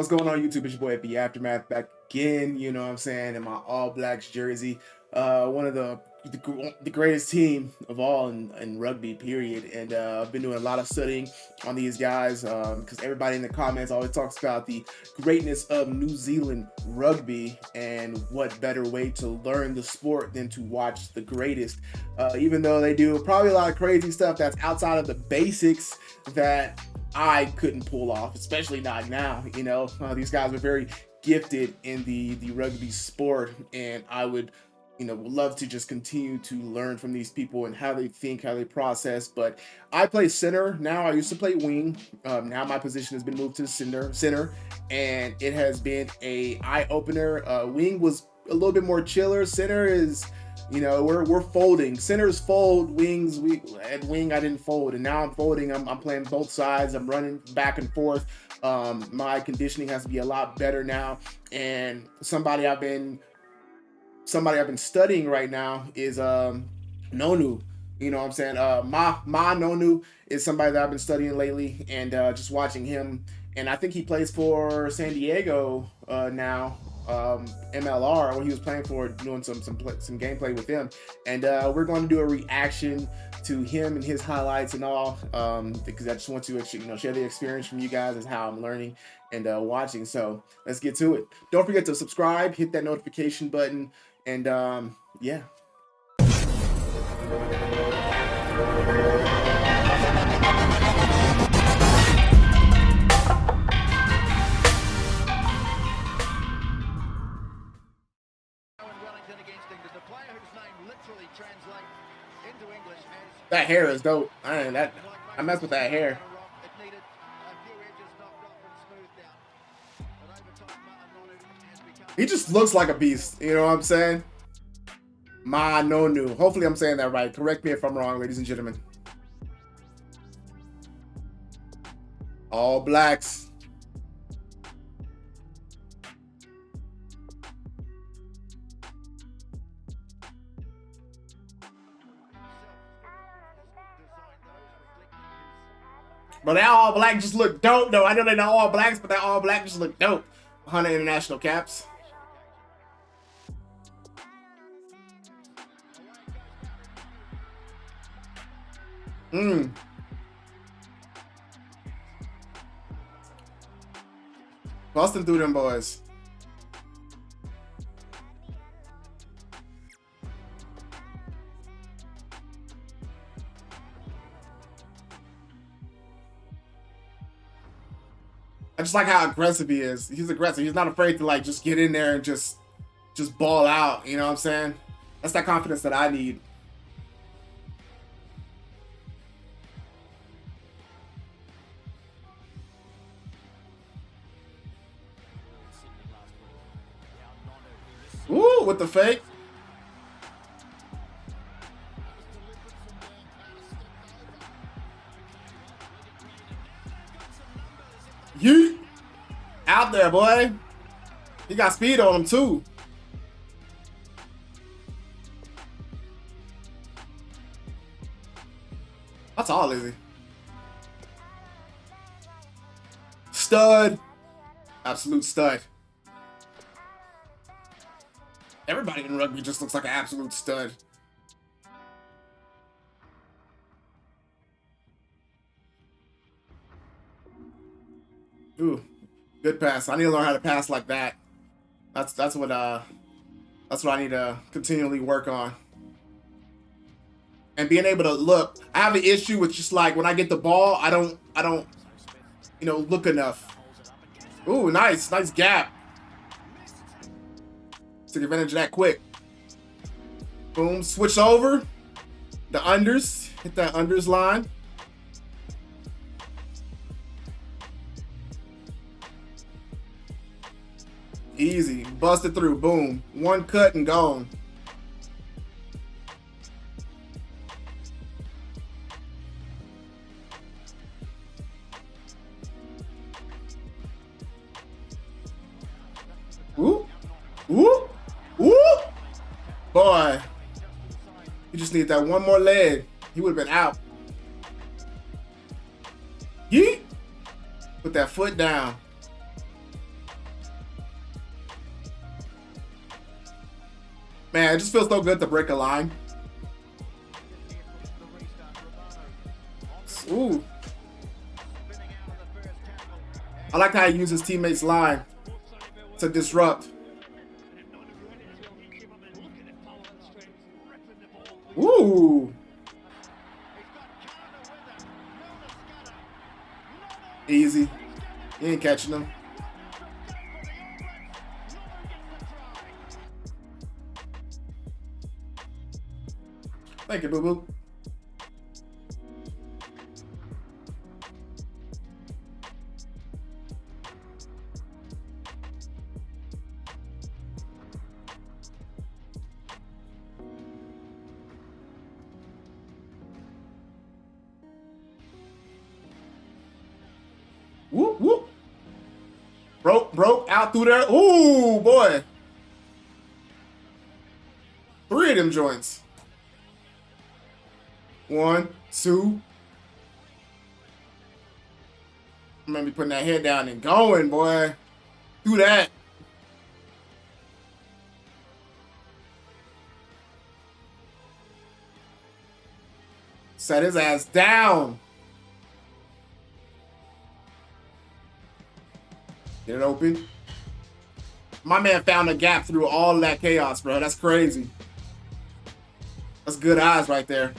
What's going on YouTube? It's your boy at the Aftermath back again, you know what I'm saying, in my All Blacks jersey. Uh, one of the, the, the greatest team of all in, in rugby, period. And uh, I've been doing a lot of studying on these guys because um, everybody in the comments always talks about the greatness of New Zealand rugby and what better way to learn the sport than to watch the greatest. Uh, even though they do probably a lot of crazy stuff that's outside of the basics that I couldn't pull off, especially not now. You know, uh, these guys are very gifted in the the rugby sport, and I would, you know, love to just continue to learn from these people and how they think, how they process. But I play center now. I used to play wing. Um, now my position has been moved to center, center, and it has been a eye opener. Uh, wing was a little bit more chiller. Center is you know, we're we're folding. Centers fold, wings we at wing I didn't fold, and now I'm folding. I'm, I'm playing both sides. I'm running back and forth. Um, my conditioning has to be a lot better now. And somebody I've been somebody I've been studying right now is um, Nonu. You know what I'm saying? Uh, Ma Ma Nonu is somebody that I've been studying lately, and uh, just watching him. And I think he plays for San Diego uh, now um, MLR when he was playing for doing some some some gameplay with him, and uh, we're going to do a reaction to him and his highlights and all um, because I just want to you know share the experience from you guys as how I'm learning and uh, watching. So let's get to it. Don't forget to subscribe, hit that notification button, and um, yeah. That hair is dope. I mean, that I mess with that hair. He just looks like a beast. You know what I'm saying? Ma Nonu. Hopefully I'm saying that right. Correct me if I'm wrong, ladies and gentlemen. All blacks. But that all black just look dope, though. I know they're not all blacks, but that all black just look dope. 100 international caps. Mmm. Busting through them boys. I just like how aggressive he is. He's aggressive. He's not afraid to like just get in there and just just ball out. You know what I'm saying? That's that confidence that I need. With the fake. You out there, boy. He got speed on him too. That's all, is he? Stud. Absolute stud. Everybody in rugby just looks like an absolute stud. Ooh, good pass. I need to learn how to pass like that. That's that's what uh that's what I need to continually work on. And being able to look. I have an issue with just like when I get the ball, I don't I don't you know look enough. Ooh, nice, nice gap. Take advantage of that quick. Boom, switch over. The unders, hit that unders line. Easy. Busted through. Boom. One cut and gone. Ooh. Ooh. just need that one more leg. He would have been out. Yeet. Put that foot down. Man, it just feels so good to break a line. Ooh. I like how he uses teammates' line to disrupt. Ooh. Easy. You ain't catching them. Thank you, Boo boo out through there. Ooh, boy. Three of them joints. One, two. I'm gonna be putting that head down and going, boy. Do that. Set his ass down. Get it open. My man found a gap through all that chaos, bro. That's crazy. That's good eyes right there.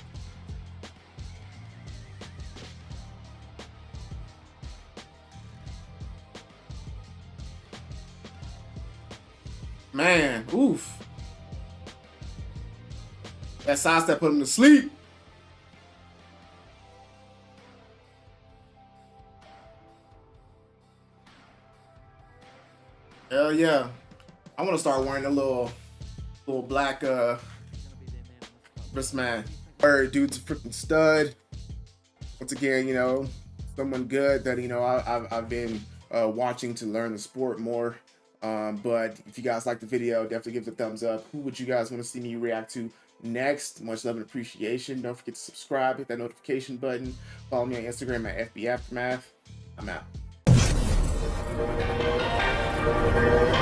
Man, oof. That sidestep put him to sleep. Yeah. I want to start wearing a little little black uh wristband. Or dude's a freaking stud. Once again, you know, someone good that, you know, I, have I've been uh, watching to learn the sport more. Um, but if you guys like the video, definitely give it a thumbs up. Who would you guys want to see me react to next? Much love and appreciation. Don't forget to subscribe, hit that notification button. Follow me on Instagram at FB Aftermath. I'm out. Thank you.